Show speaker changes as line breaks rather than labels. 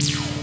you